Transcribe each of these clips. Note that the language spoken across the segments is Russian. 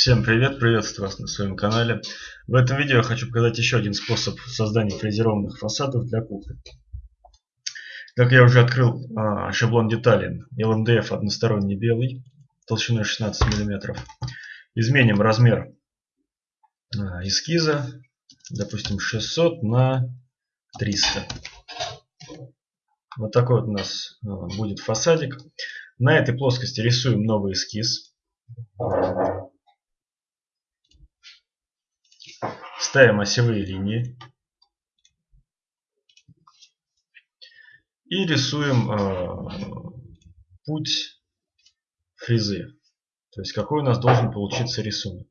Всем привет, приветствую вас на своем канале. В этом видео я хочу показать еще один способ создания фрезерованных фасадов для кухни. Как я уже открыл а, шаблон деталей LMDF односторонний белый толщиной 16 мм. Изменим размер а, эскиза, допустим 600 на 300. Вот такой вот у нас а, будет фасадик. На этой плоскости рисуем новый эскиз. Ставим осевые линии. И рисуем э, путь фрезы. То есть какой у нас должен получиться рисунок.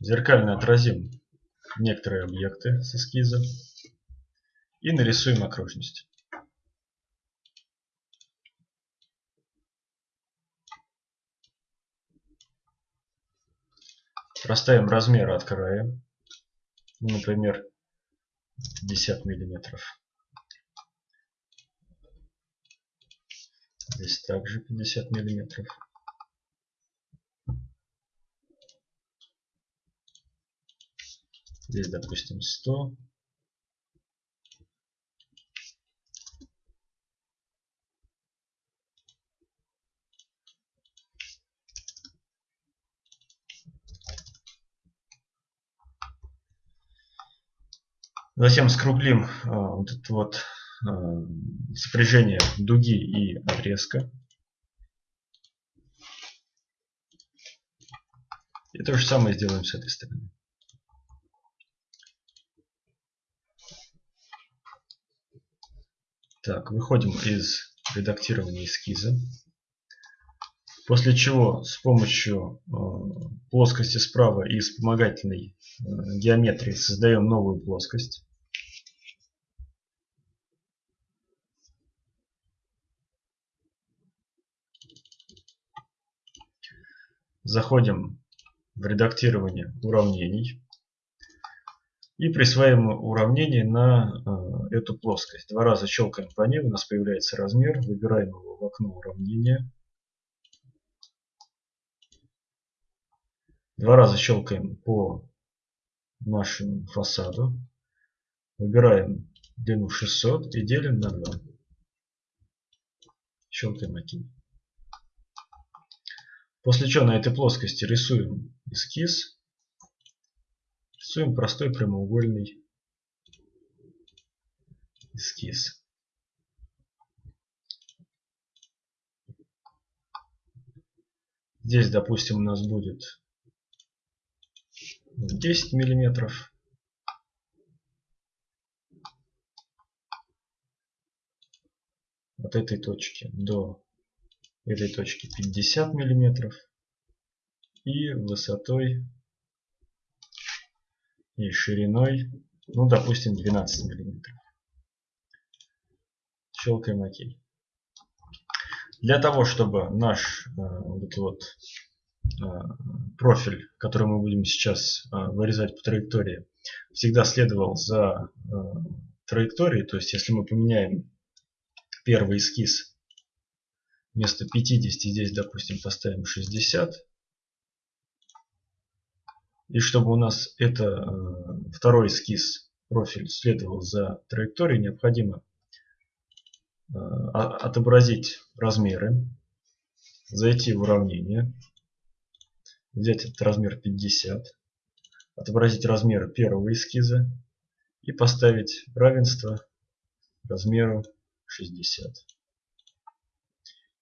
Зеркально отразим некоторые объекты с эскиза и нарисуем окружность. Расставим размеры от края. Ну, например, 50 миллиметров. Здесь также 50 миллиметров. Здесь, допустим, 100. Затем скруглим а, вот это вот а, сопряжение дуги и отрезка. И то же самое сделаем с этой стороны. Так, выходим из редактирования эскиза. После чего с помощью э, плоскости справа и вспомогательной э, геометрии создаем новую плоскость. Заходим в редактирование уравнений и присваиваем уравнение на э, эту плоскость. Два раза щелкаем по ней, у нас появляется размер, выбираем его в окно уравнения. Два раза щелкаем по нашему фасаду, выбираем длину 600 и делим на 2. Щелкаем ОК. После чего на этой плоскости рисуем эскиз. Рисуем простой прямоугольный эскиз. Здесь, допустим, у нас будет 10 миллиметров. От этой точки до этой точки 50 миллиметров и высотой и шириной, ну допустим 12 миллиметров. Щелкаем ОК. Для того, чтобы наш э, вот вот э, профиль, который мы будем сейчас э, вырезать по траектории, всегда следовал за э, траекторией, то есть если мы поменяем первый эскиз вместо 50 здесь, допустим, поставим 60. И чтобы у нас это э, второй эскиз, профиль следовал за траекторией, необходимо э, отобразить размеры, зайти в уравнение, взять этот размер 50, отобразить размеры первого эскиза и поставить равенство размеру 60.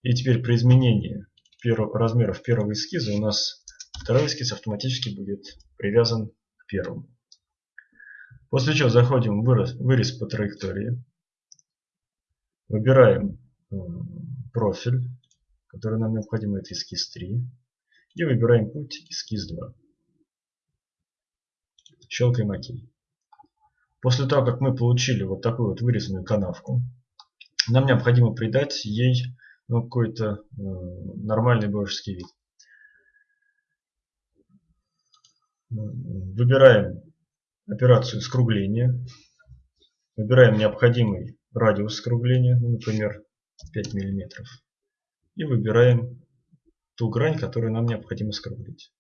И теперь при изменении размеров первого эскиза у нас второй эскиз автоматически будет привязан к первому. После чего заходим в вырез, вырез по траектории. Выбираем профиль, который нам необходим, это эскиз 3. И выбираем путь эскиз 2. Щелкаем ОК. После того, как мы получили вот такую вот вырезанную канавку, нам необходимо придать ей ну, какой-то э, нормальный божеский вид. Выбираем операцию скругления. Выбираем необходимый радиус скругления, ну, например, 5 мм. и выбираем ту грань, которую нам необходимо скруглить.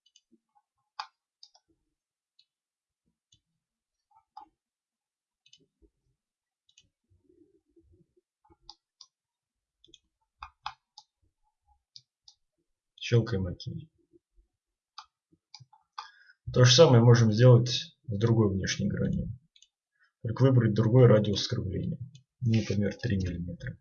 Щелкаем ОК. То же самое можем сделать с другой внешней гранью. Только выбрать другой радиус скругления. Например, 3 мм.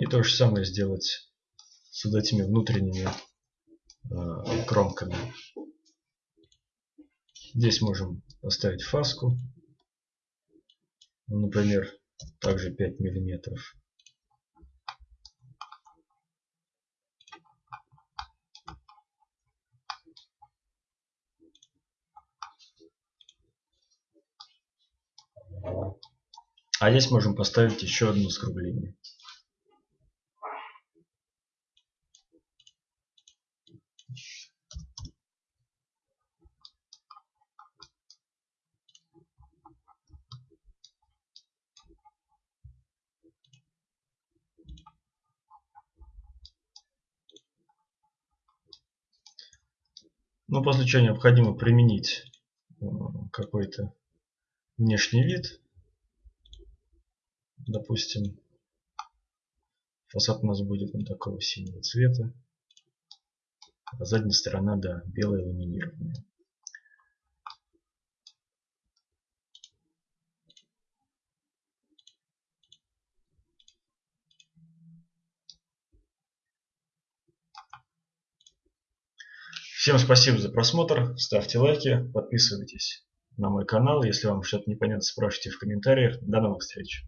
И то же самое сделать с вот этими внутренними э, кромками. Здесь можем поставить фаску. Ну, например, также 5 миллиметров. А здесь можем поставить еще одно скругление. Ну, после чего необходимо применить э, какой-то внешний вид. Допустим, фасад у нас будет вот такого синего цвета. А задняя сторона, да, белая ламинированная. Всем спасибо за просмотр, ставьте лайки, подписывайтесь на мой канал. Если вам что-то непонятно, спрашивайте в комментариях. До новых встреч!